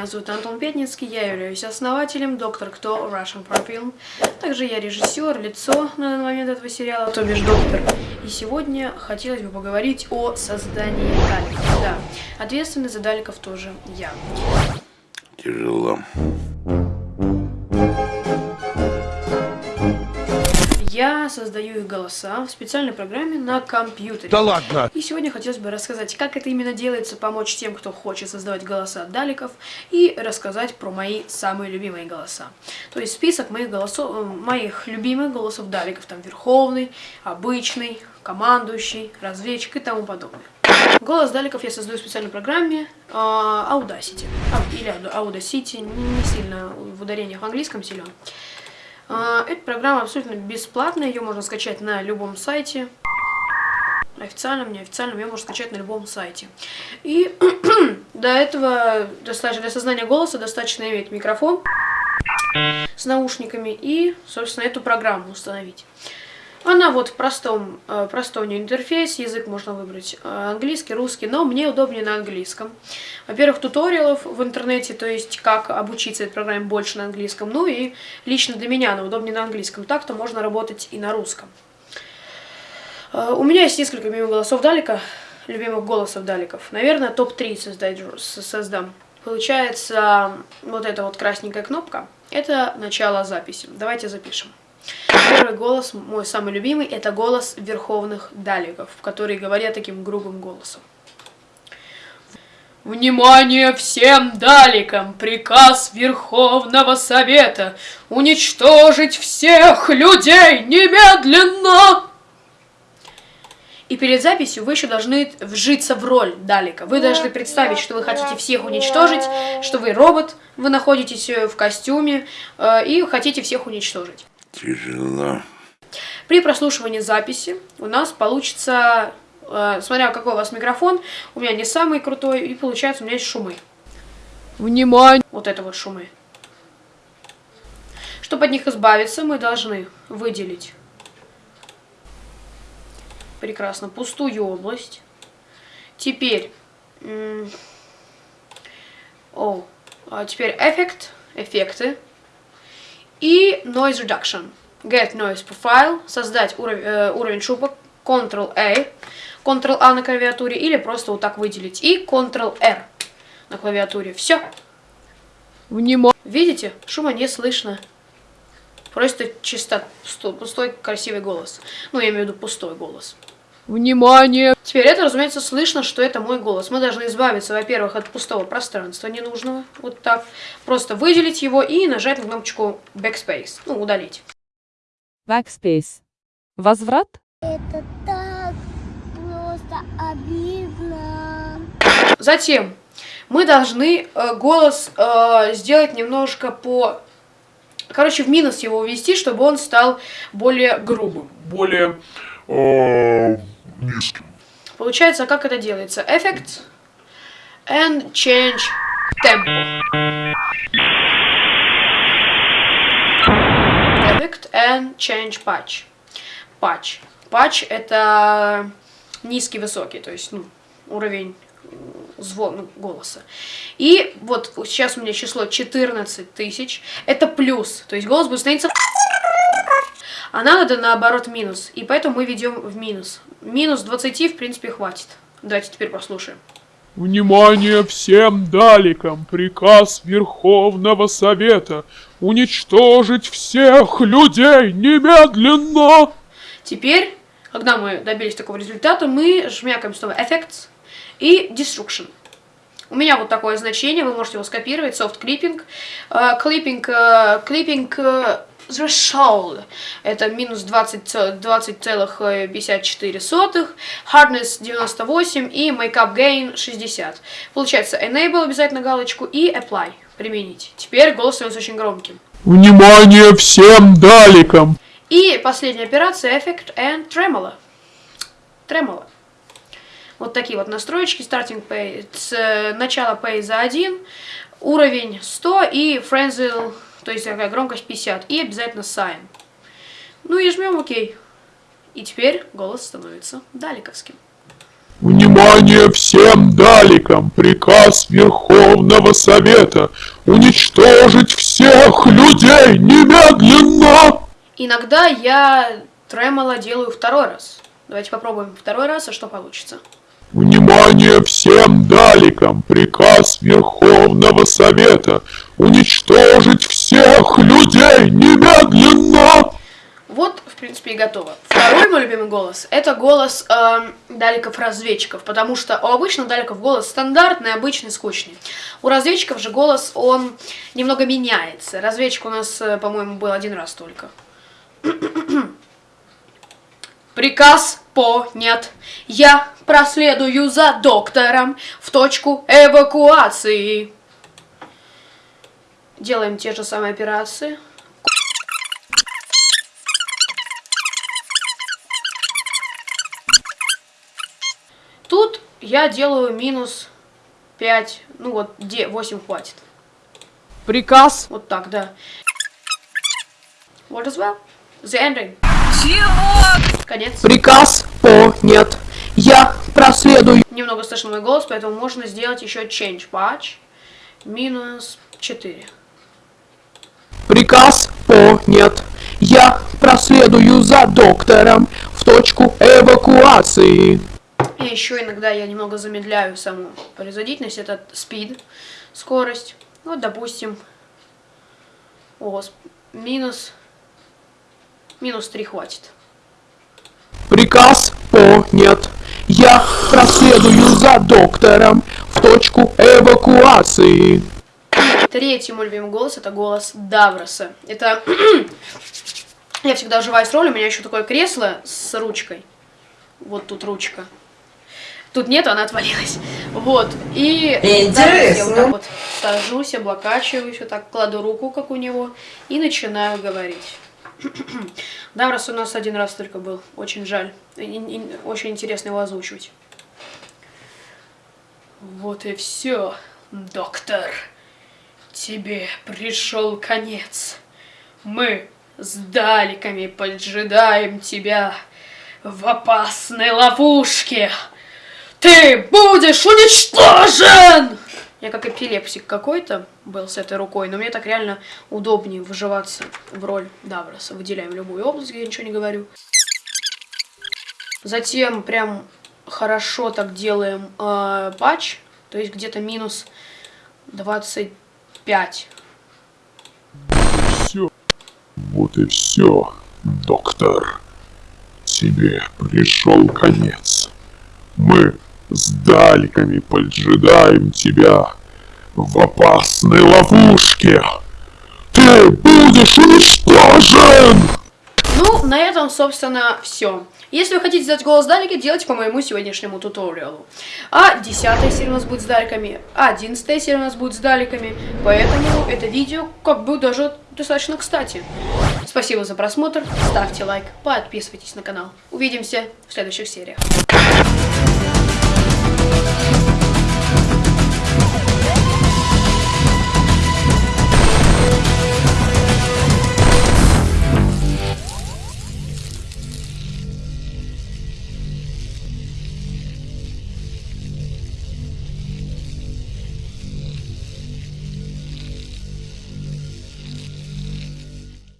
меня зовут Антон Пятницкий, я являюсь основателем Доктор Кто Russian Film. Также я режиссер, лицо на данный момент этого сериала, то бишь доктор. И сегодня хотелось бы поговорить о создании даликов. Да, ответственный за даликов тоже я. Тяжело. Я создаю их голоса в специальной программе на компьютере. Да ладно! И сегодня хотелось бы рассказать, как это именно делается, помочь тем, кто хочет создавать голоса даликов, и рассказать про мои самые любимые голоса. То есть список моих голосов, моих любимых голосов даликов, там Верховный, Обычный, Командующий, Разведчик и тому подобное. Голос даликов я создаю в специальной программе э, Audacity. Или Audacity, не, не сильно в ударениях в английском силен. А, эта программа абсолютно бесплатная, ее можно скачать на любом сайте. Официальном, неофициальном, ее можно скачать на любом сайте. И до этого, достаточно, для создания голоса достаточно иметь микрофон с наушниками и, собственно, эту программу установить. Она вот в простом, э, простом интерфейс, язык можно выбрать э, английский, русский, но мне удобнее на английском. Во-первых, туториалов в интернете, то есть как обучиться этой программе больше на английском, ну и лично для меня она удобнее на английском, так-то можно работать и на русском. Э, у меня есть несколько любимых голосов Далика, любимых голосов Даликов. Наверное, топ-3 создать, создам. Получается, вот эта вот красненькая кнопка, это начало записи. Давайте запишем. Первый голос, мой самый любимый, это голос верховных даликов, которые говорят таким грубым голосом. Внимание всем даликам! Приказ Верховного Совета уничтожить всех людей немедленно! И перед записью вы еще должны вжиться в роль Далика. Вы должны представить, что вы хотите всех уничтожить, что вы робот, вы находитесь в костюме э, и хотите всех уничтожить. Тяжело. При прослушивании записи у нас получится, э, смотря какой у вас микрофон, у меня не самый крутой, и получается у меня есть шумы. Внимание! Вот это вот шумы. Чтобы от них избавиться, мы должны выделить прекрасно пустую область. Теперь, о, а теперь эффект, эффекты и Noise Reduction. Get Noise Profile, создать уровень, э, уровень шума, Ctrl-A, Ctrl-A на клавиатуре, или просто вот так выделить, и Ctrl-R на клавиатуре. Все. Внимание. Видите? Шума не слышно. Просто чисто пустой, пустой красивый голос. Ну, я имею в виду пустой голос. Внимание! Теперь это, разумеется, слышно, что это мой голос. Мы должны избавиться, во-первых, от пустого пространства ненужного. Вот так. Просто выделить его и нажать на кнопочку Backspace. Ну, удалить. Backspace. Возврат? Это так просто обидно. Затем мы должны э, голос э, сделать немножко по... Короче, в минус его ввести, чтобы он стал более грубым. Более... Э, низким. Получается, как это делается? Effects and change tempo. Effect and change patch. Patch. Patch это низкий, высокий, то есть ну, уровень звон, ну, голоса. И вот сейчас у меня число 14 тысяч. Это плюс. То есть голос будет становиться а нам надо наоборот минус. И поэтому мы ведем в минус. Минус 20, в принципе, хватит. Давайте теперь послушаем. Внимание всем даликам! Приказ Верховного Совета уничтожить всех людей немедленно! Теперь, когда мы добились такого результата, мы жмякаем снова Effects и Destruction. У меня вот такое значение, вы можете его скопировать, soft clipping. Uh, clipping, uh, clipping uh, threshold. Это минус 20,54, 20 hardness 98 и makeup gain 60. Получается enable обязательно галочку и apply применить. Теперь голос становится очень громким. Внимание всем даликам! И последняя операция Effect and Tremolo. Tremolo. Вот такие вот настроечки. Starting pay, с э, начала pay за 1, уровень 100 и Frenzel то есть такая громкость 50. И обязательно sign. Ну и жмем ОК. И теперь голос становится далековским. Внимание всем даликам! Приказ Верховного Совета уничтожить всех людей немедленно! Иногда я тремоло делаю второй раз. Давайте попробуем второй раз, а что получится. Внимание всем даликам! Приказ Верховного Совета уничтожить всех людей немедленно! Вот, в принципе, и готово. Второй мой любимый голос – это голос эм, даликов-разведчиков, потому что у обычных даликов голос стандартный, обычный, скучный. У разведчиков же голос, он немного меняется. Разведчик у нас, э, по-моему, был один раз только. Приказ понят. Я проследую за доктором в точку эвакуации. Делаем те же самые операции. Тут я делаю минус 5, ну вот, где 8 хватит. Приказ. Вот так, да. What as well? The ending. Конец. Приказ понят. Я проследую. Немного слышно мой голос, поэтому можно сделать еще change patch. Минус 4. Понят. Я проследую за доктором в точку эвакуации. И еще иногда я немного замедляю саму производительность, это speed, скорость. Вот, допустим, о, минус, минус 3 хватит. Приказ понят. Я проследую за доктором в точку эвакуации. Третий мой любимый голос это голос Давроса. Это я всегда уживаюсь роль, у меня еще такое кресло с ручкой. Вот тут ручка. Тут нет, она отвалилась. Вот. И Даврос я вот так вот сажусь, облокачиваюсь, вот так кладу руку, как у него, и начинаю говорить. Даврос у нас один раз только был. Очень жаль. И- и- Очень интересно его озвучивать. Вот и все, доктор. Тебе пришел конец. Мы с даликами поджидаем тебя в опасной ловушке. Ты будешь уничтожен! Я как эпилепсик какой-то был с этой рукой, но мне так реально удобнее вживаться в роль Давроса. Выделяем любую область, я ничего не говорю. Затем прям хорошо так делаем э, патч, то есть где-то минус 25. Все. Вот и все, доктор. Тебе пришел конец. Мы с даликами поджидаем тебя в опасной ловушке. Ты будешь уничтожен! Ну, на этом, собственно, все. Если вы хотите сделать голос Далики, делайте по моему сегодняшнему туториалу. А 10 серия у нас будет с Даликами, а 11 серия у нас будет с Даликами. Поэтому это видео как бы даже достаточно кстати. Спасибо за просмотр, ставьте лайк, подписывайтесь на канал. Увидимся в следующих сериях.